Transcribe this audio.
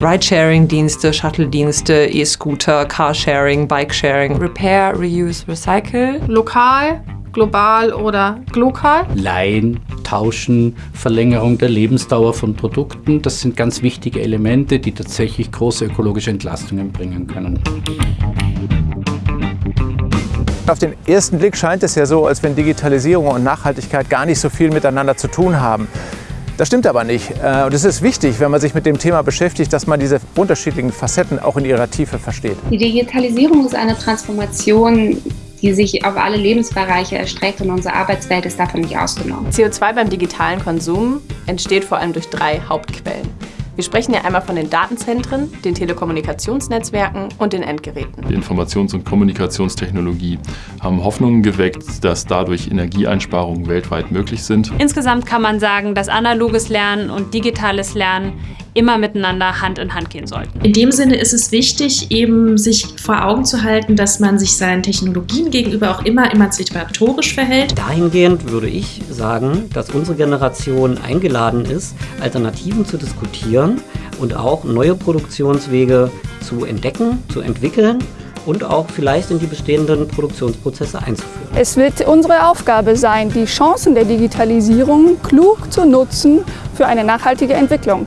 Ridesharing-Dienste, Shuttle-Dienste, E-Scooter, Carsharing, Bikesharing. Repair, Reuse, Recycle. Lokal, global oder glokal. Leihen, Tauschen, Verlängerung der Lebensdauer von Produkten, das sind ganz wichtige Elemente, die tatsächlich große ökologische Entlastungen bringen können. Auf den ersten Blick scheint es ja so, als wenn Digitalisierung und Nachhaltigkeit gar nicht so viel miteinander zu tun haben. Das stimmt aber nicht. Äh, und es ist wichtig, wenn man sich mit dem Thema beschäftigt, dass man diese unterschiedlichen Facetten auch in ihrer Tiefe versteht. Die Digitalisierung ist eine Transformation, die sich auf alle Lebensbereiche erstreckt und unsere Arbeitswelt ist davon nicht ausgenommen. CO2 beim digitalen Konsum entsteht vor allem durch drei Hauptquellen. Wir sprechen ja einmal von den Datenzentren, den Telekommunikationsnetzwerken und den Endgeräten. Die Informations- und Kommunikationstechnologie haben Hoffnungen geweckt, dass dadurch Energieeinsparungen weltweit möglich sind. Insgesamt kann man sagen, dass analoges Lernen und digitales Lernen immer miteinander Hand in Hand gehen sollten. In dem Sinne ist es wichtig, eben sich vor Augen zu halten, dass man sich seinen Technologien gegenüber auch immer emanzipatorisch verhält. Dahingehend würde ich sagen, dass unsere Generation eingeladen ist, Alternativen zu diskutieren und auch neue Produktionswege zu entdecken, zu entwickeln und auch vielleicht in die bestehenden Produktionsprozesse einzuführen. Es wird unsere Aufgabe sein, die Chancen der Digitalisierung klug zu nutzen für eine nachhaltige Entwicklung.